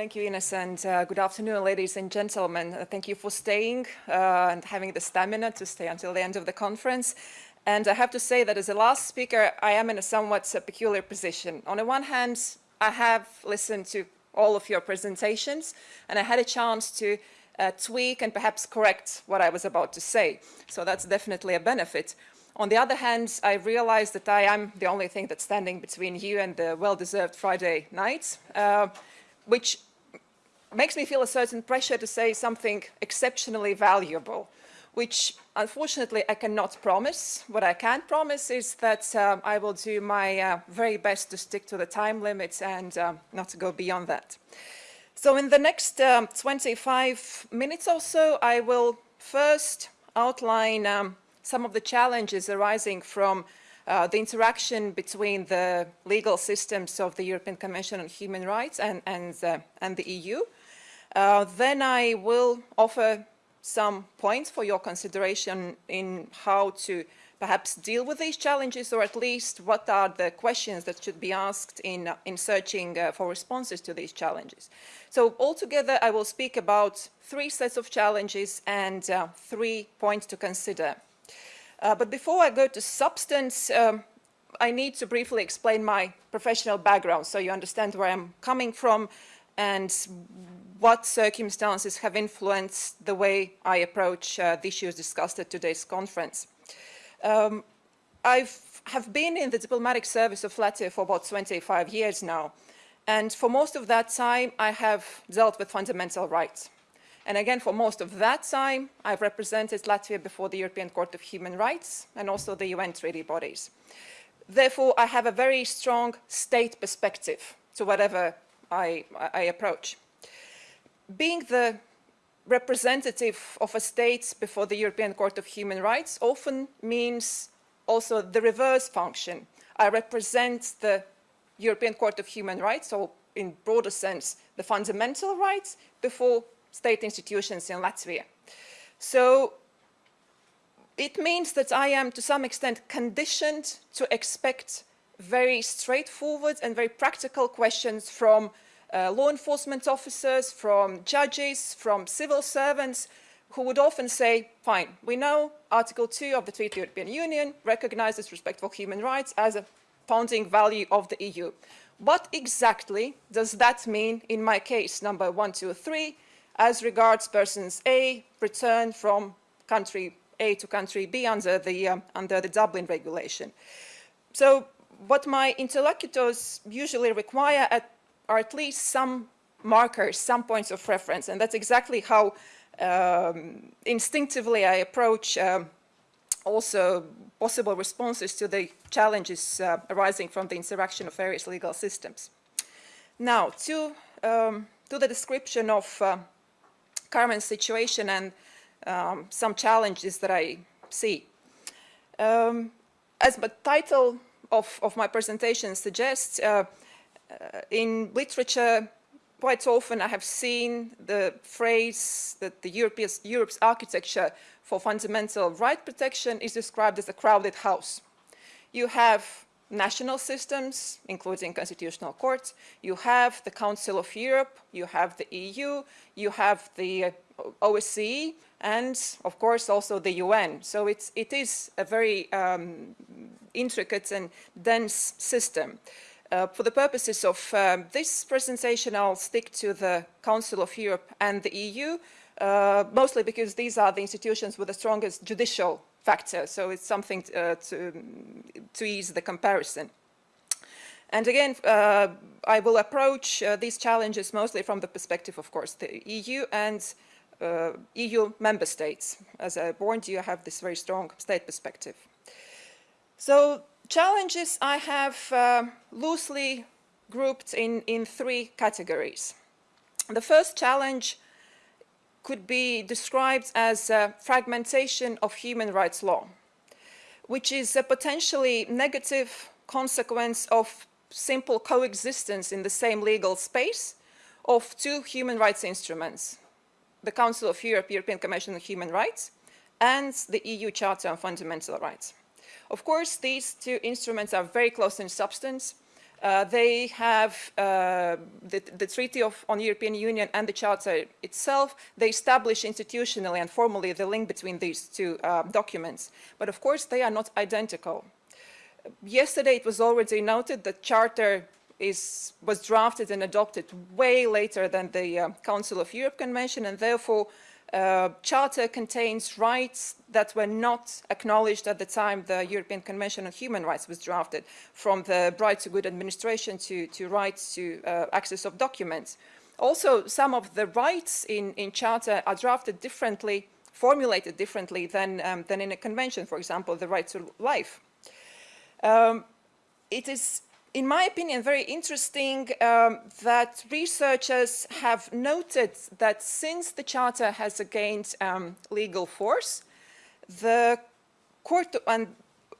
Thank you, Ines, and uh, good afternoon, ladies and gentlemen. Uh, thank you for staying uh, and having the stamina to stay until the end of the conference. And I have to say that as the last speaker, I am in a somewhat peculiar position. On the one hand, I have listened to all of your presentations, and I had a chance to uh, tweak and perhaps correct what I was about to say. So that's definitely a benefit. On the other hand, I realize that I am the only thing that's standing between you and the well-deserved Friday night, uh, which makes me feel a certain pressure to say something exceptionally valuable, which unfortunately I cannot promise. What I can promise is that uh, I will do my uh, very best to stick to the time limits and uh, not to go beyond that. So in the next um, 25 minutes or so, I will first outline um, some of the challenges arising from uh, the interaction between the legal systems of the European Convention on Human Rights and, and, uh, and the EU. Uh, then I will offer some points for your consideration in how to perhaps deal with these challenges or at least what are the questions that should be asked in, uh, in searching uh, for responses to these challenges. So altogether I will speak about three sets of challenges and uh, three points to consider. Uh, but before I go to substance, um, I need to briefly explain my professional background so you understand where I'm coming from and what circumstances have influenced the way I approach uh, the issues discussed at today's conference. Um, I have been in the diplomatic service of Latvia for about 25 years now, and for most of that time I have dealt with fundamental rights. And again, for most of that time, I've represented Latvia before the European Court of Human Rights and also the UN treaty bodies. Therefore, I have a very strong state perspective to whatever I, I approach. Being the representative of a state before the European Court of Human Rights often means also the reverse function. I represent the European Court of Human Rights, or in broader sense, the fundamental rights before state institutions in Latvia. So it means that I am to some extent conditioned to expect very straightforward and very practical questions from uh, law enforcement officers, from judges, from civil servants, who would often say, fine, we know Article 2 of the Treaty of the European Union recognizes respect for human rights as a founding value of the EU. What exactly does that mean in my case, number 123, as regards persons A returned from country A to country B under the, um, under the Dublin regulation. So what my interlocutors usually require at, are at least some markers, some points of reference, and that's exactly how um, instinctively I approach um, also possible responses to the challenges uh, arising from the interaction of various legal systems. Now, to, um, to the description of uh, current situation and um, some challenges that I see. Um, as the title of, of, my presentation suggests, uh, in literature, quite often I have seen the phrase that the Europe's, Europe's architecture for fundamental right protection is described as a crowded house. You have national systems, including constitutional courts. You have the Council of Europe, you have the EU, you have the OSCE, and of course also the UN. So it's, it is a very um, intricate and dense system. Uh, for the purposes of um, this presentation, I'll stick to the Council of Europe and the EU, uh, mostly because these are the institutions with the strongest judicial factor. So it's something uh, to, to ease the comparison. And again, uh, I will approach uh, these challenges mostly from the perspective, of course, the EU and uh, EU member states. As I warned you, I have this very strong state perspective. So challenges I have uh, loosely grouped in, in three categories. The first challenge could be described as fragmentation of human rights law, which is a potentially negative consequence of simple coexistence in the same legal space of two human rights instruments, the Council of Europe, European Commission on Human Rights, and the EU Charter on Fundamental Rights. Of course, these two instruments are very close in substance, Uh, they have uh, the, the, Treaty of, on European Union and the Charter itself. They establish institutionally and formally the link between these two uh, documents. But of course, they are not identical. Yesterday, it was already noted that Charter is, was drafted and adopted way later than the uh, Council of Europe Convention, and therefore uh, Charter contains rights that were not acknowledged at the time the European Convention on Human Rights was drafted, from the right to good administration to, to rights to uh, access of documents. Also, some of the rights in, in Charter are drafted differently, formulated differently than, um, than in a convention, for example, the right to life. Um, it is in my opinion, very interesting um, that researchers have noted that since the Charter has gained um, legal force, the court, and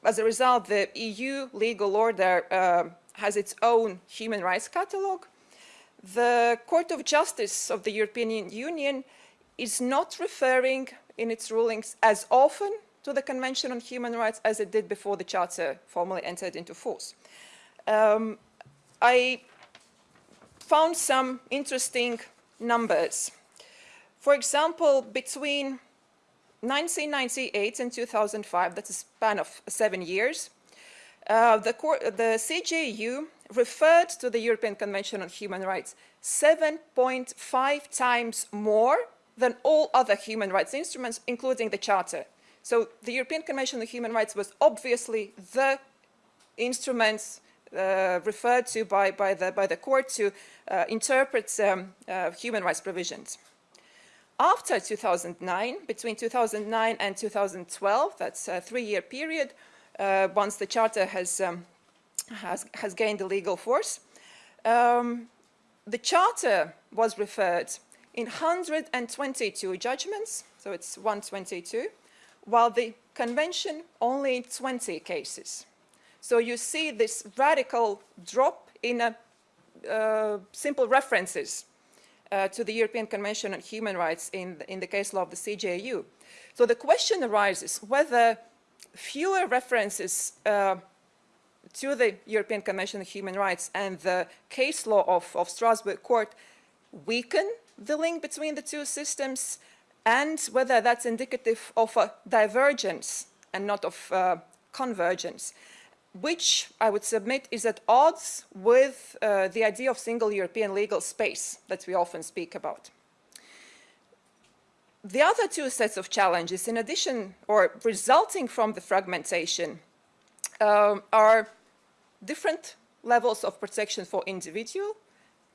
as a result, the EU legal order uh, has its own human rights catalogue. The Court of Justice of the European Union is not referring in its rulings as often to the Convention on Human Rights as it did before the Charter formally entered into force um, I found some interesting numbers. For example, between 1998 and 2005, that's a span of seven years, uh, the, the CJEU referred to the European Convention on Human Rights 7.5 times more than all other human rights instruments, including the Charter. So the European Convention on Human Rights was obviously the instruments uh, referred to by, by, the, by the court to uh, interpret um, uh, human rights provisions. After 2009, between 2009 and 2012, that's a three-year period, uh, once the charter has, um, has, has gained a legal force, um, the charter was referred in 122 judgments, so it's 122, while the convention only in 20 cases. So you see this radical drop in a, uh, simple references uh, to the European Convention on Human Rights in the, in the case law of the CJEU. So the question arises whether fewer references uh, to the European Convention on Human Rights and the case law of, of Strasbourg Court weaken the link between the two systems and whether that's indicative of a divergence and not of uh, convergence which I would submit is at odds with uh, the idea of single European legal space that we often speak about. The other two sets of challenges, in addition or resulting from the fragmentation, um, are different levels of protection for individual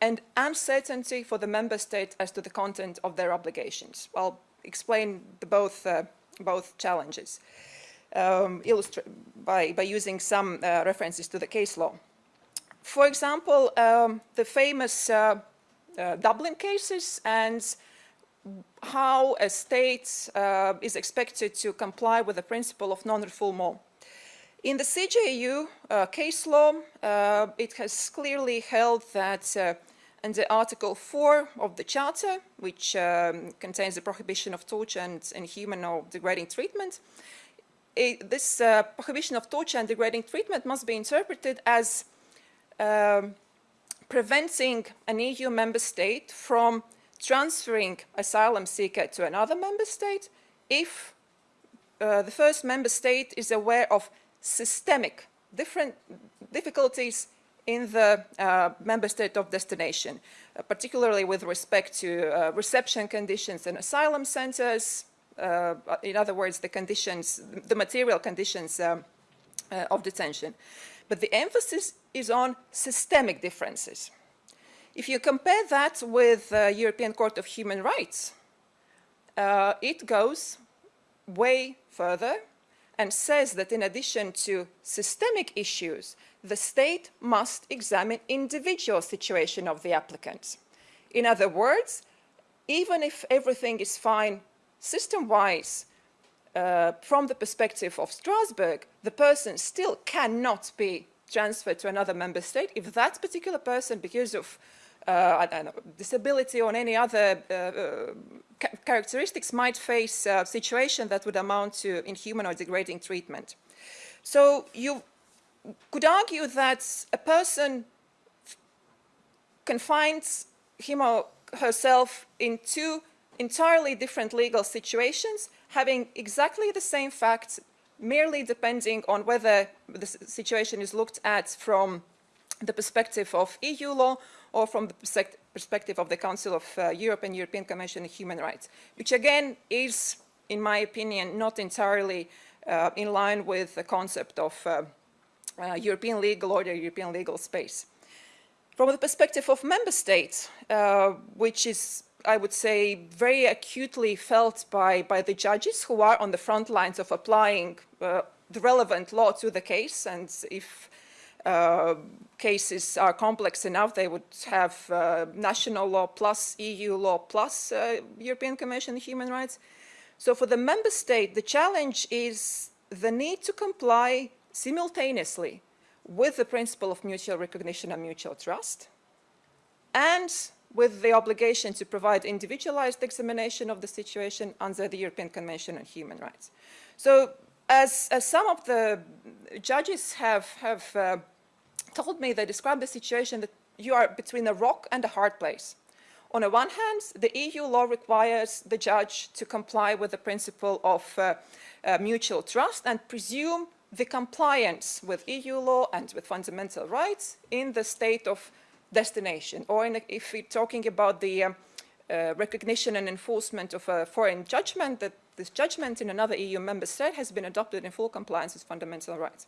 and uncertainty for the member state as to the content of their obligations. I'll explain the both, uh, both challenges um, by, by using some uh, references to the case law. For example, um, the famous uh, uh, Dublin cases and how a state uh, is expected to comply with the principle of non-refoulement. In the CJEU uh, case law, uh, it has clearly held that under Article 4 of the Charter, which um, contains the prohibition of torture and inhuman or degrading treatment, it, this uh, prohibition of torture and degrading treatment must be interpreted as um, preventing an EU member state from transferring asylum seeker to another member state if uh, the first member state is aware of systemic different difficulties in the uh, member state of destination, uh, particularly with respect to uh, reception conditions in asylum centers, in other words, the conditions, the material conditions um, uh, of detention. But the emphasis is on systemic differences. If you compare that with the European Court of Human Rights, uh, it goes way further and says that in addition to systemic issues, the state must examine individual situation of the applicants. In other words, even if everything is fine system-wise, uh, from the perspective of Strasbourg, the person still cannot be transferred to another member state if that particular person, because of uh, know, disability or any other uh, uh characteristics, might face a situation that would amount to inhuman or degrading treatment. So you could argue that a person confines him or herself in two entirely different legal situations, having exactly the same facts, merely depending on whether the situation is looked at from the perspective of EU law or from the perspective of the Council of uh, Europe and European Convention on Human Rights, which again is, in my opinion, not entirely uh, in line with the concept of uh, uh European legal order, European legal space. From the perspective of member states, uh, which is I would say, very acutely felt by, by the judges who are on the front lines of applying uh, the relevant law to the case. And if uh, cases are complex enough, they would have uh, national law plus EU law plus uh, European Convention on Human Rights. So for the member state, the challenge is the need to comply simultaneously with the principle of mutual recognition and mutual trust and with the obligation to provide individualized examination of the situation under the European Convention on Human Rights. So as, as some of the judges have, have uh, told me, they describe the situation that you are between a rock and a hard place. On the one hand, the EU law requires the judge to comply with the principle of uh, uh, mutual trust and presume the compliance with EU law and with fundamental rights in the state of destination. Or if we're talking about the um, uh, recognition and enforcement of a foreign judgment, that this judgment in another EU member state has been adopted in full compliance with fundamental rights.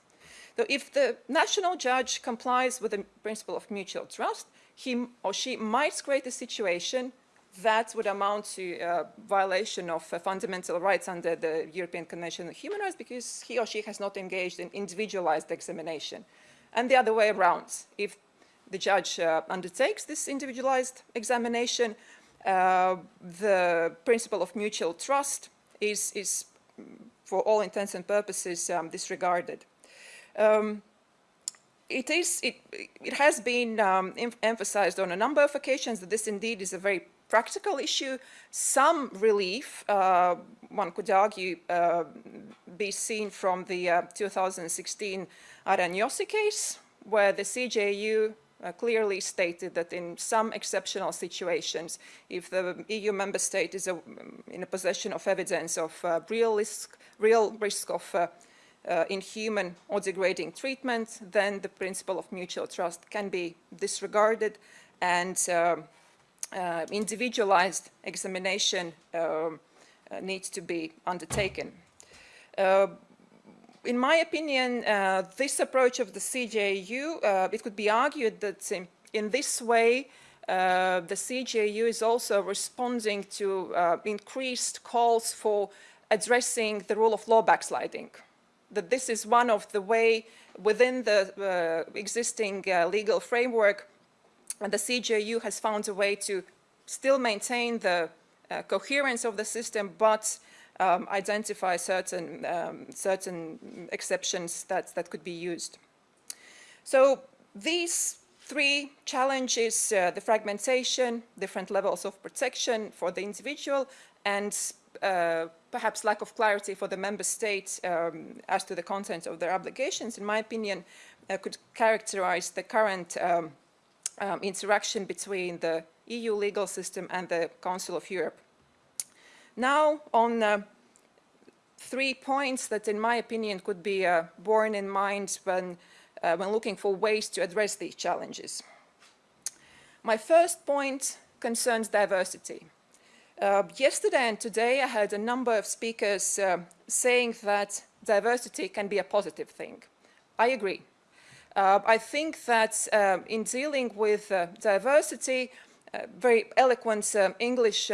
So if the national judge complies with the principle of mutual trust, he or she might create a situation that would amount to a violation of uh, fundamental rights under the European Convention on Human Rights because he or she has not engaged in individualized examination. And the other way around, if the judge uh, undertakes this individualized examination, uh, the principle of mutual trust is, is for all intents and purposes, um, disregarded. Um, it, is, it, it has been um, emphasized on a number of occasions that this indeed is a very practical issue. Some relief, uh, one could argue, uh, be seen from the uh, 2016 Aranyosi case, where the CJEU uh, clearly stated that in some exceptional situations, if the EU member state is a, in a possession of evidence of uh, real, risk, real risk of uh, uh, inhuman or degrading treatment, then the principle of mutual trust can be disregarded and uh, uh, individualized examination um, needs to be undertaken in my opinion, uh, this approach of the CJEU, uh, it could be argued that in, this way, uh, the CJEU is also responding to uh, increased calls for addressing the rule of law backsliding. That this is one of the way within the uh, existing uh, legal framework, and the CJEU has found a way to still maintain the coherence of the system, but um, identify certain, um, certain exceptions that, that could be used. So these three challenges, uh, the fragmentation, different levels of protection for the individual, and uh, perhaps lack of clarity for the member states um, as to the content of their obligations, in my opinion, uh, could characterize the current um, um, interaction between the EU legal system and the Council of Europe. Now on uh, three points that in my opinion could be uh, borne in mind when, uh, when looking for ways to address these challenges. My first point concerns diversity. Uh, yesterday and today I heard a number of speakers uh, saying that diversity can be a positive thing. I agree. Uh, I think that uh, in dealing with diversity, very eloquent English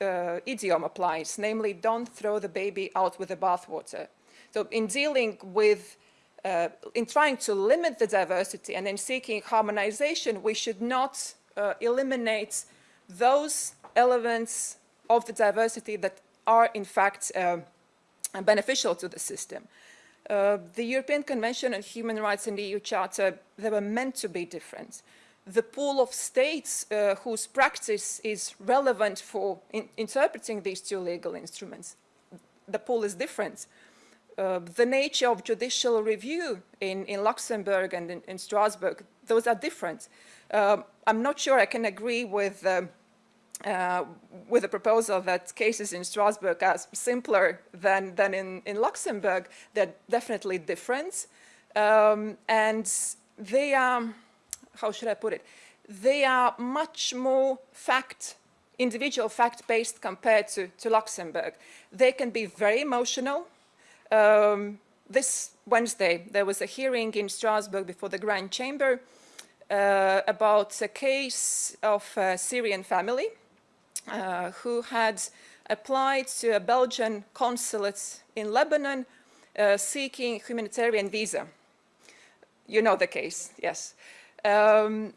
uh, idiom applies, namely don't throw the baby out with the bathwater. So in dealing with, uh, in trying to limit the diversity and in seeking harmonization, we should not uh, eliminate those elements of the diversity that are in fact uh, beneficial to the system. Uh, the European Convention on Human Rights and the EU Charter, they were meant to be different the pool of states uh, whose practice is relevant for in interpreting these two legal instruments. The pool is different. Uh, the nature of judicial review in, in Luxembourg and in, in, Strasbourg, those are different. Um, I'm not sure I can agree with um, uh, with the proposal that cases in Strasbourg are simpler than, than in, in Luxembourg. They're definitely different. Um, and they are, how should I put it? They are much more fact, individual fact-based compared to, to Luxembourg. They can be very emotional. Um, this Wednesday, there was a hearing in Strasbourg before the Grand Chamber uh, about a case of a Syrian family uh, who had applied to a Belgian consulate in Lebanon uh, seeking humanitarian visa. You know the case, yes. Um,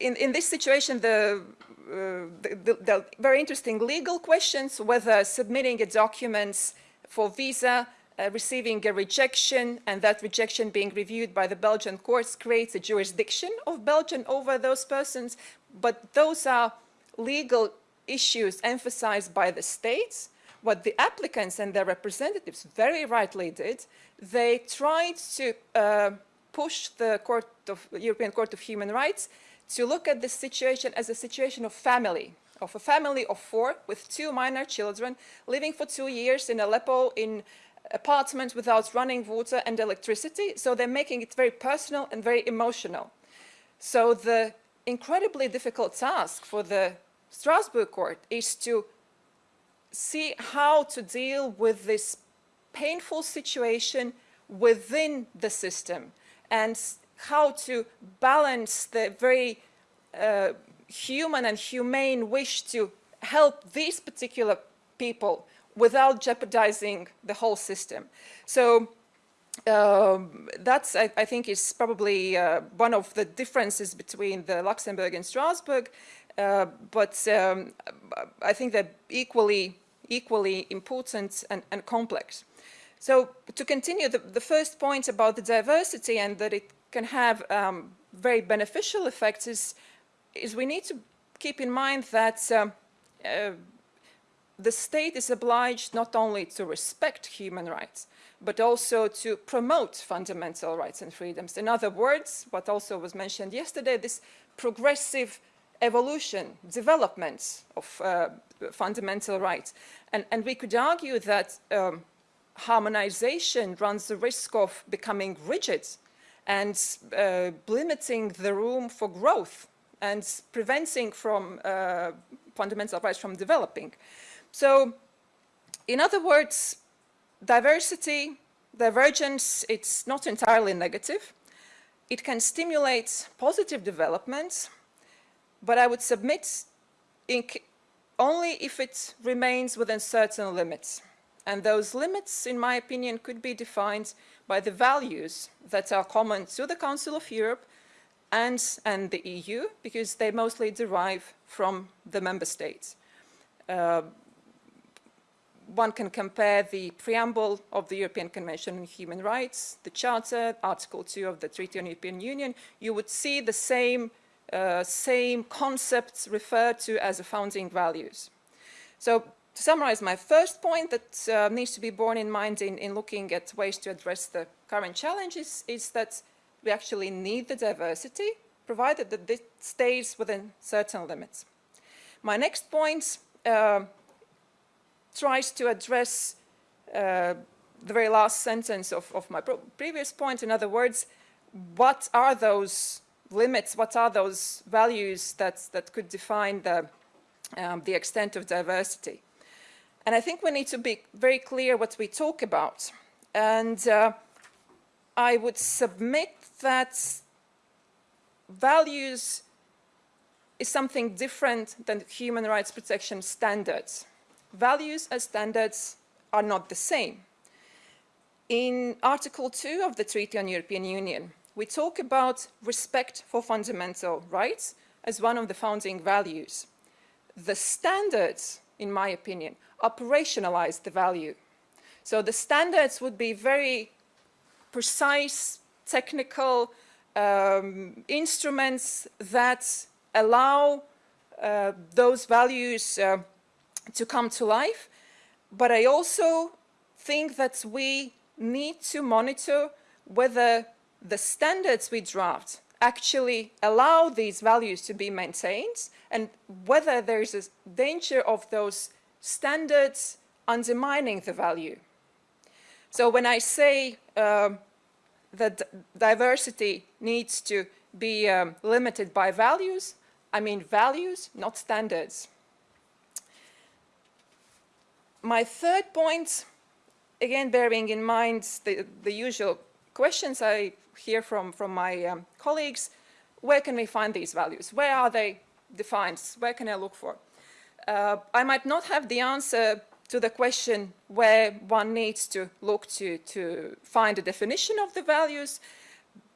in, in this situation, the, uh, the, the, the, very interesting legal questions, whether submitting a document for visa, uh, receiving a rejection, and that rejection being reviewed by the Belgian courts creates a jurisdiction of Belgium over those persons, but those are legal issues emphasized by the states, what the applicants and their representatives very rightly did, they tried to uh, push the Court of, European Court of Human Rights to look at this situation as a situation of family, of a family of four with two minor children living for two years in Aleppo in apartment without running water and electricity. So they're making it very personal and very emotional. So the incredibly difficult task for the Strasbourg court is to see how to deal with this painful situation within the system and how to balance the very uh, human and humane wish to help these particular people without jeopardizing the whole system. So um, that's, I, I, think, is probably uh, one of the differences between the Luxembourg and Strasbourg. Uh, but um, I think they're equally, equally important and, and complex. So to continue, the, the, first point about the diversity and that it can have um, very beneficial effects is, is we need to keep in mind that um, uh, the state is obliged not only to respect human rights, but also to promote fundamental rights and freedoms. In other words, what also was mentioned yesterday, this progressive evolution, development of uh, fundamental rights. And, and, we could argue that um, harmonization runs the risk of becoming rigid and uh, limiting the room for growth and preventing from uh, fundamental rights from developing. So, in other words, diversity, divergence, it's not entirely negative. It can stimulate positive developments, but I would submit only if it remains within certain limits. And those limits, in my opinion, could be defined by the values that are common to the Council of Europe and, and the EU, because they mostly derive from the member states. Uh, one can compare the preamble of the European Convention on Human Rights, the Charter, Article 2 of the Treaty on European Union, you would see the same uh, same concepts referred to as founding values. So to summarize my first point that uh, needs to be borne in mind in, in looking at ways to address the current challenges is that we actually need the diversity, provided that it stays within certain limits. My next point uh, tries to address uh, the very last sentence of, of my previous point. In other words, what are those limits, what are those values that, that could define the, um, the extent of diversity. And I think we need to be very clear what we talk about. And uh, I would submit that values is something different than human rights protection standards. Values as standards are not the same. In Article 2 of the Treaty on European Union, we talk about respect for fundamental rights as one of the founding values. The standards, in my opinion, operationalize the value. So the standards would be very precise, technical um, instruments that allow uh, those values uh, to come to life. But I also think that we need to monitor whether the standards we draft actually allow these values to be maintained and whether there is a danger of those standards undermining the value. So when I say uh, that diversity needs to be um, limited by values, I mean values, not standards. My third point, again bearing in mind the, the usual questions I hear from, from my um, colleagues, where can we find these values? Where are they defined? Where can I look for? Uh, I might not have the answer to the question where one needs to look to, to find a definition of the values,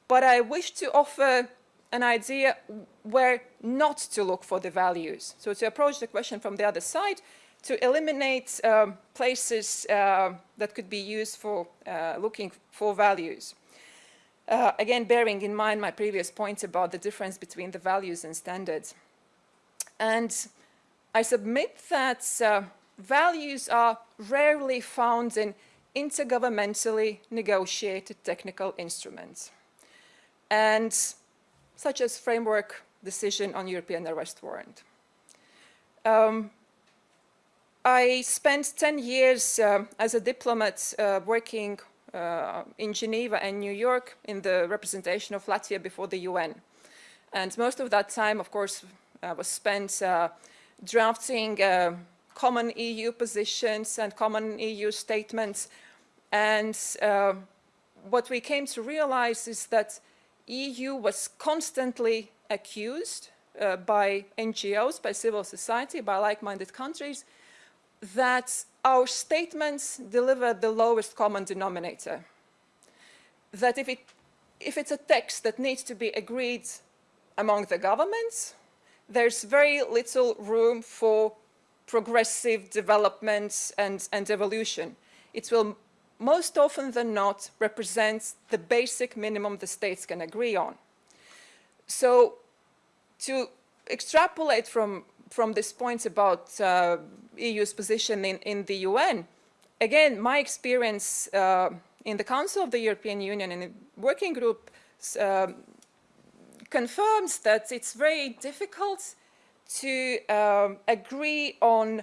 but I wish to offer an idea where not to look for the values. So to approach the question from the other side, to eliminate um, places uh, that could be used for uh, looking for values. Uh, again, bearing in mind my previous point about the difference between the values and standards. And I submit that uh, values are rarely found in intergovernmentally negotiated technical instruments, and such as framework decision on European arrest warrant. Um, I spent 10 years uh, as a diplomat uh, working uh, in Geneva and New York in the representation of Latvia before the UN. And most of that time, of course, uh, was spent uh, drafting uh, common EU positions and common EU statements. And uh, what we came to realize is that EU was constantly accused uh, by NGOs, by civil society, by like-minded countries, that our statements deliver the lowest common denominator. That if, it, if it's a text that needs to be agreed among the governments, there's very little room for progressive development and, and evolution. It will most often than not represent the basic minimum the states can agree on. So to extrapolate from, from this point about uh, EU's position in, in the UN, again, my experience uh, in the Council of the European Union in a working group uh, confirms that it's very difficult to um, agree on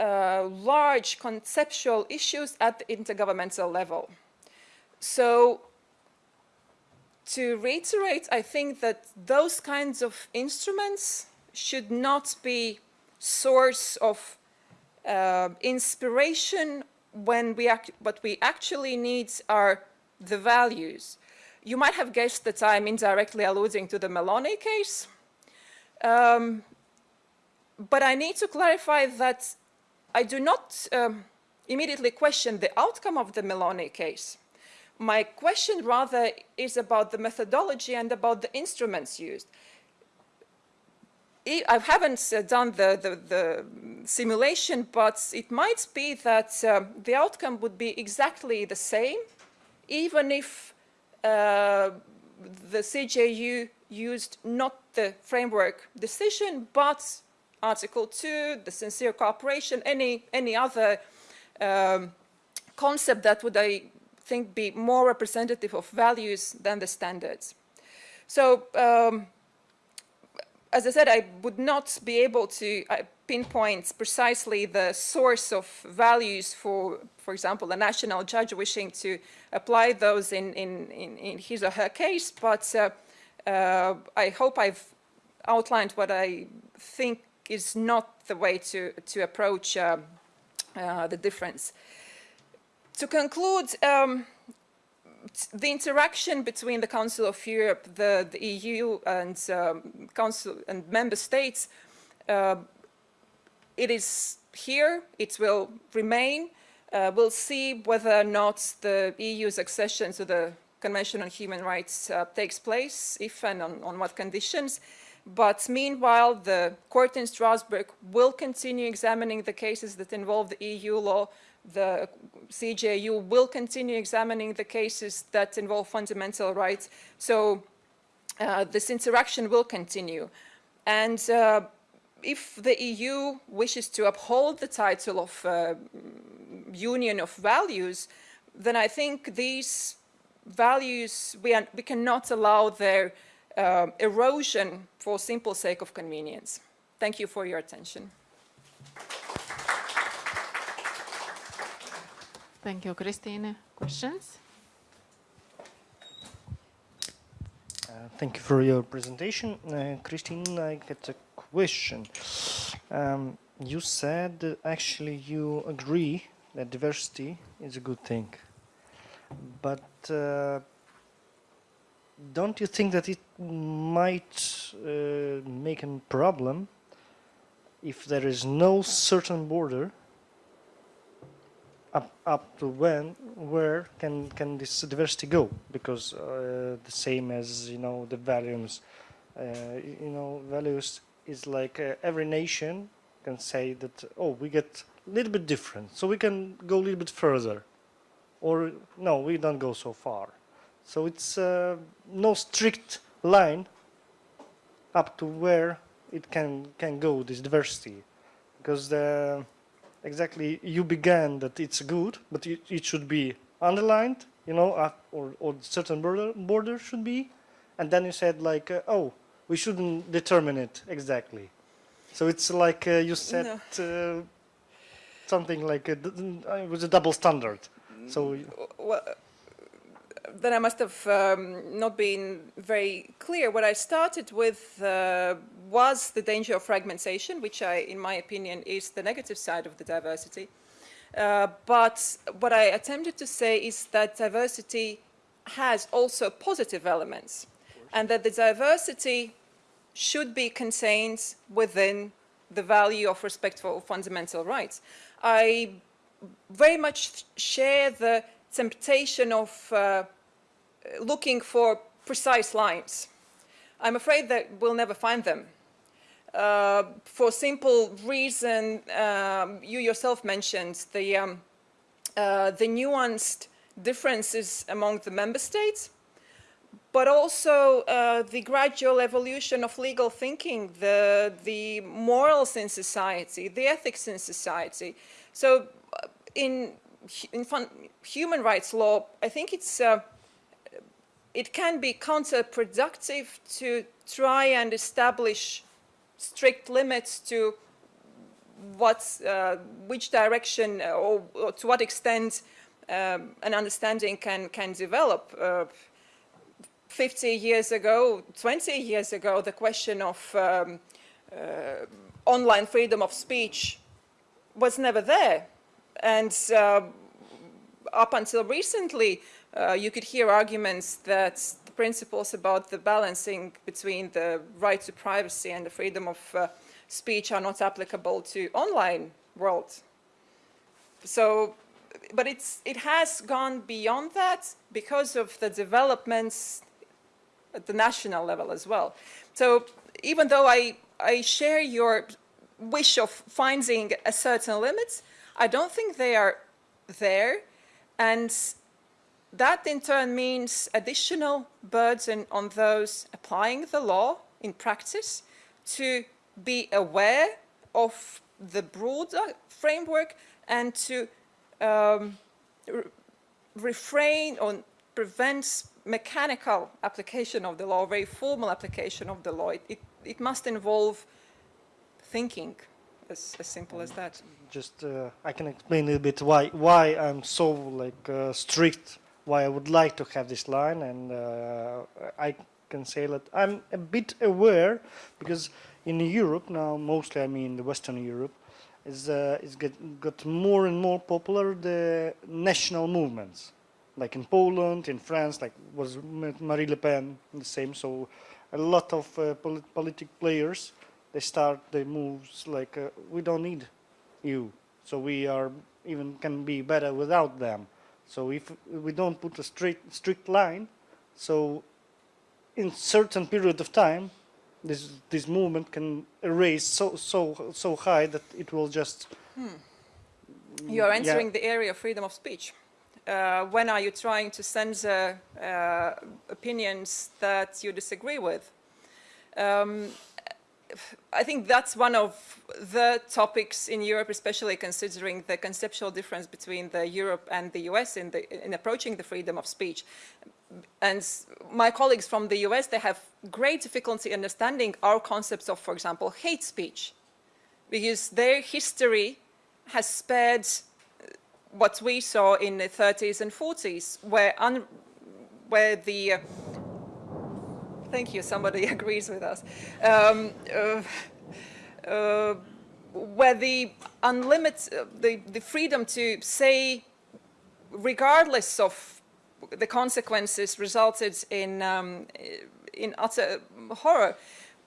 uh, large conceptual issues at the intergovernmental level. So to reiterate, I think that those kinds of instruments should not be source of uh, inspiration when we act, what we actually need are the values. You might have guessed that I'm indirectly alluding to the Melloni case. Um, but I need to clarify that I do not um, immediately question the outcome of the Melloni case. My question rather is about the methodology and about the instruments used. I haven't uh, done the, the, the, simulation, but it might be that uh, the outcome would be exactly the same, even if uh, the CJU used not the framework decision, but Article 2, the sincere cooperation, any, any other um, concept that would, I think, be more representative of values than the standards. So, um, as I said, I would not be able to uh, pinpoint precisely the source of values for, for example, a national judge wishing to apply those in, in, in, in his or her case, but uh, uh, I hope I've outlined what I think is not the way to, to approach uh, uh, the difference. To conclude, um, the interaction between the Council of Europe, the, the EU and um, Council and member states, uh, it is here, it will remain. Uh, we'll see whether or not the EU's accession to the Convention on Human Rights uh, takes place, if and on, on what conditions. But meanwhile, the court in Strasbourg will continue examining the cases that involve the EU law. The CJU will continue examining the cases that involve fundamental rights. So uh, this interaction will continue. And uh, if the EU wishes to uphold the title of uh, Union of Values, then I think these values, we, are, we cannot allow their um, erosion for simple sake of convenience. Thank you for your attention. Thank you, Christine. Questions? Uh, Thank you for your presentation. Uh, Christine, I got a question. Um, you said actually you agree that diversity is a good thing. But uh, don't you think that it might uh, make a problem if there is no certain border up up to when where can can this diversity go? Because uh, the same as you know the values uh, you know values is like uh, every nation can say that oh we get a little bit different so we can go a little bit further. Or no we don't go so far. So it's uh, no strict line up to where it can can go this diversity. Because the exactly you began that it's good but it, it should be underlined you know uh, or, or certain border border should be. And then you said like uh, oh we shouldn't determine it exactly. So it's like uh, you said uh, something like a, uh, it was a double standard. So Well, then I must have um, not been very clear. What I started with uh, was the danger of fragmentation, which I, in my opinion, is the negative side of the diversity. Uh, but what I attempted to say is that diversity has also positive elements, and that the diversity should be contained within the value of respect for fundamental rights. I very much share the temptation of uh, looking for precise lines. I'm afraid that we'll never find them. Uh, for simple reason, um, you yourself mentioned the, um, uh, the nuanced differences among the member states, but also uh, the gradual evolution of legal thinking, the, the morals in society, the ethics in society. So uh, in, in fun, human rights law, I think it's uh, it can be counterproductive to try and establish strict limits to what's, uh, which direction or, or, to what extent um, an understanding can, can develop. Uh, 50 years ago, 20 years ago, the question of um, uh, online freedom of speech was never there. And uh, up until recently, uh, you could hear arguments that the principles about the balancing between the right to privacy and the freedom of uh, speech are not applicable to online world. So, but it's, it has gone beyond that because of the developments at the national level as well. So even though I, I share your wish of finding a certain limit, I don't think they are there. And that in turn means additional burden on those applying the law in practice to be aware of the broader framework and to um, re refrain or prevent mechanical application of the law, very formal application of the law. It, it, it must involve thinking, as, as simple as that. just uh, I can explain a little bit why why I'm so like uh, strict why I would like to have this line and uh, I can say that I'm a bit aware because in Europe now mostly I mean the Western Europe is uh, is get, got more and more popular the national movements. Like in Poland in France like was Marine Le Pen the same. So a lot of uh, polit politic players they start the moves like uh, we don't need you. So we are even can be better without them so if we don't put a strict, strict line, so in certain period of time, this this movement can erase so so so high that it will just. Hmm. You are entering yeah. the area of freedom of speech. Uh, when are you trying to censor uh, opinions that you disagree with? Um, I think that's one of the topics in Europe, especially considering the conceptual difference between the Europe and the US in, the, in approaching the freedom of speech. and my colleagues from the US, they have great difficulty understanding our concepts of, for example, hate speech, because their history has spared what we saw in the 30s and 40s, where, where the, thank you, somebody agrees with us, um, uh, uh, where the unlimited, uh, the, the freedom to say, regardless of the consequences, resulted in, um, in utter horror.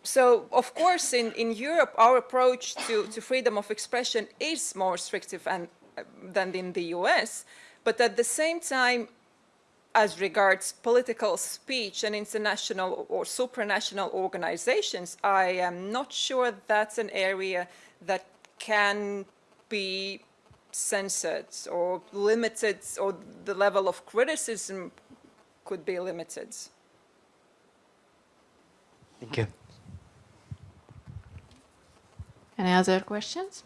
So, of course, in, in Europe, our approach to, to freedom of expression is more restrictive and, uh, than in the US, but at the same time, as regards political speech and international or supranational organizations, I am not sure that's an area that can be censored or limited or the level of criticism could be limited. Thank you. Any other questions?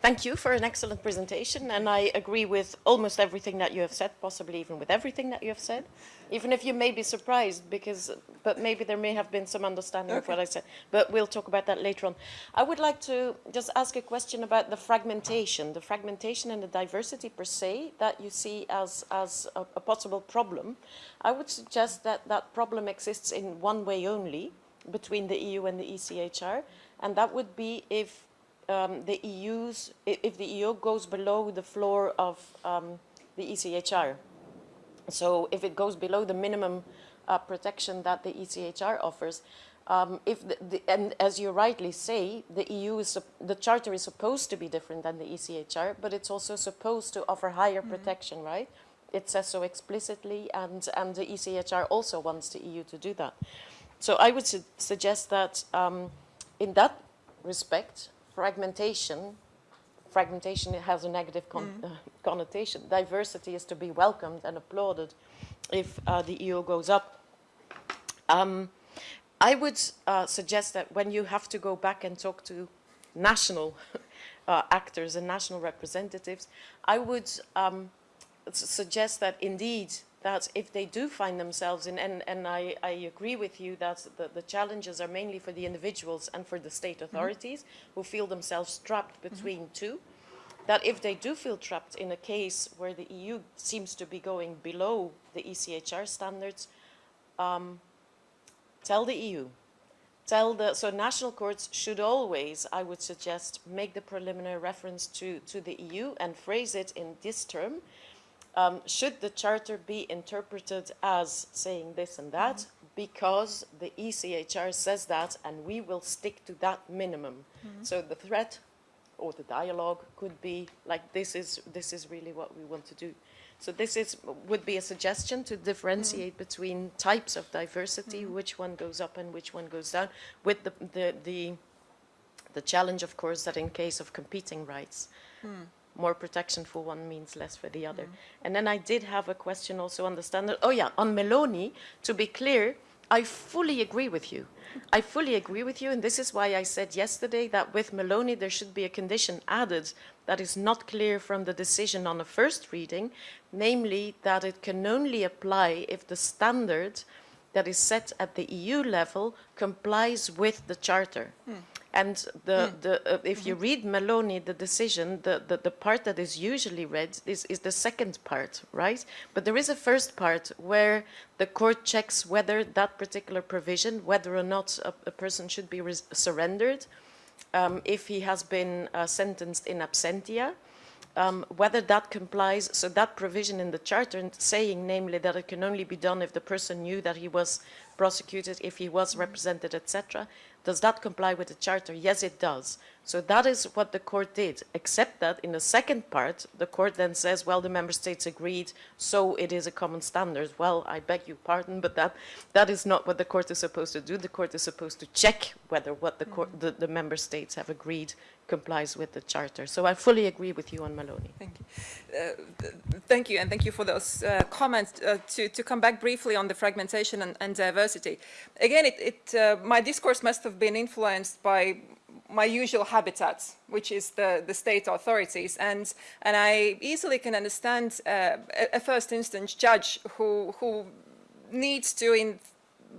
Thank you for an excellent presentation, and I agree with almost everything that you have said, possibly even with everything that you have said, even if you may be surprised, because, but maybe there may have been some understanding of what I said, but we'll talk about that later on. I would like to just ask a question about the fragmentation, the fragmentation and the diversity per se that you see as, as a, a possible problem. I would suggest that that problem exists in one way only, between the EU and the ECHR, and that would be if um, the EU's, if the EU goes below the floor of um, the ECHR. So if it goes below the minimum uh, protection that the ECHR offers, um, if the, the, and as you rightly say, the EU is, the charter is supposed to be different than the ECHR, but it's also supposed to offer higher protection, right? It says so explicitly, and, and the ECHR also wants the EU to do that. So I would su- suggest that um, in that respect, fragmentation, fragmentation has a negative con- uh, connotation. Diversity is to be welcomed and applauded if uh, the EU goes up. Um, I would uh, suggest that when you have to go back and talk to national uh, actors and national representatives, I would um, suggest that indeed that if they do find themselves in, and, and I, I agree with you that the, the challenges are mainly for the individuals and for the state authorities who feel themselves trapped between two, that if they do feel trapped in a case where the EU seems to be going below the ECHR standards, um, tell the EU. Tell the, so national courts should always, I would suggest, make the preliminary reference to, to the EU and phrase it in this term. Um, should the charter be interpreted as saying this and that? Mm-hmm. Because the ECHR says that and we will stick to that minimum. Mm-hmm. So the threat or the dialogue could be like this is, this is really what we want to do. So this is, would be a suggestion to differentiate mm-hmm. between types of diversity, which one goes up and which one goes down, with the, the, the, the challenge, of course, that in case of competing rights, hmm. More protection for one means less for the other. Mm-hmm. And then I did have a question also on the standard, oh yeah, on Melloni, to be clear, I fully agree with you. I fully agree with you, and this is why I said yesterday that with Melloni there should be a condition added that is not clear from the decision on the first reading, namely that it can only apply if the standard that is set at the EU level complies with the Charter. Hmm. And the, the, uh, if you read Melloni, the decision, the, the, the part that is usually read is, is the second part, right? But there is a first part where the court checks whether that particular provision, whether or not a, a person should be surrendered, um, if he has been uh, sentenced in absentia, um, whether that complies, so that provision in the charter and saying namely that it can only be done if the person knew that he was prosecuted, if he was represented, etc., Does that comply with the charter? Yes, it does. So that is what the court did, except that in the second part, the court then says, well, the member states agreed, so it is a common standard. Well, I beg your pardon, but that, that is not what the court is supposed to do. The court is supposed to check whether what the, court, the, the member states have agreed complies with the charter. So I fully agree with you on Melloni. Thank you. Uh, th- Thank you, and thank you for those uh, comments. Uh, To to come back briefly on the fragmentation and and diversity, again, it- it, uh, my discourse must have been influenced by my usual habitat, which is the the state authorities, and and I easily can understand uh, a first instance judge who who needs to, in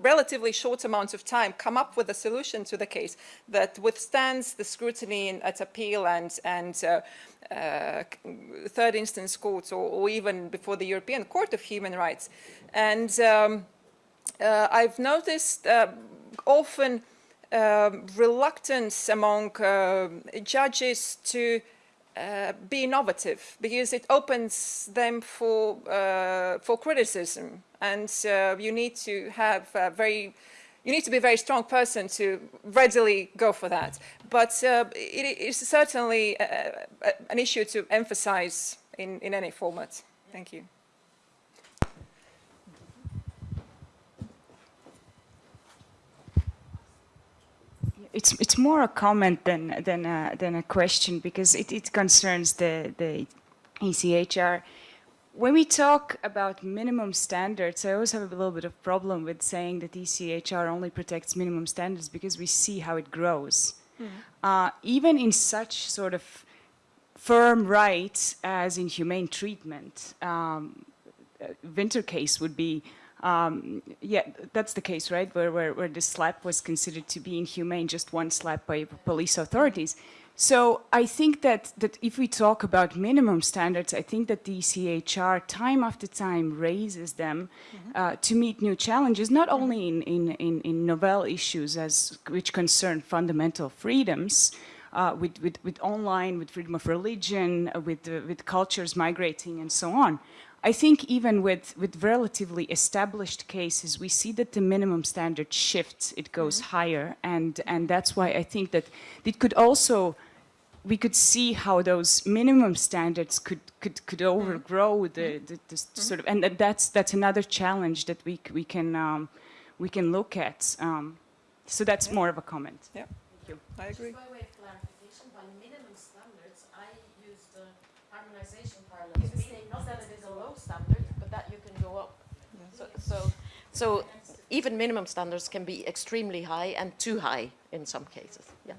relatively short amount of time, come up with a solution to the case that withstands the scrutiny in- at appeal and, and uh, uh, third instance courts or, or even before the European Court of Human Rights. And um, uh, I've noticed uh, often reluctance among uh, judges to uh, be innovative because it opens them for uh, for criticism, and uh, you need to have very you need to be a very strong person to readily go for that. But uh, it is certainly uh, uh, an issue to emphasize in, in any format. Thank you. It's it's more a comment than than a, than a question because it, it concerns the the ECHR. When we talk about minimum standards, I always have a little bit of problem with saying that ECHR only protects minimum standards because we see how it grows. Uh, even in such sort of firm rights as in humane treatment, um, uh, winter case would be, um, yeah, that's the case, right? Where, where, where the slap was considered to be inhumane, just one slap by police authorities. So I think that, that if we talk about minimum standards, I think that the ECHR time after time raises them uh, to meet new challenges, not only in, in, in, in novel issues as, which concern fundamental freedoms, uh, with, with, with online, with freedom of religion, uh, with, uh, with cultures migrating and so on. I think even with, with relatively established cases, we see that the minimum standard shifts, it goes higher, and, and that's why I think that it could also, we could see how those minimum standards could, could, could overgrow the, the, the sort of, and that- that's, that's another challenge that we, we, can, um, we can look at. Um, so that's more of a comment. Yeah, thank you. I agree. By way of clarification, by minimum standards, I use the harmonization parlance, meaning not that it is a low standard, but that you can go up. So, so, even minimum standards can be extremely high and too high in some cases, yeah.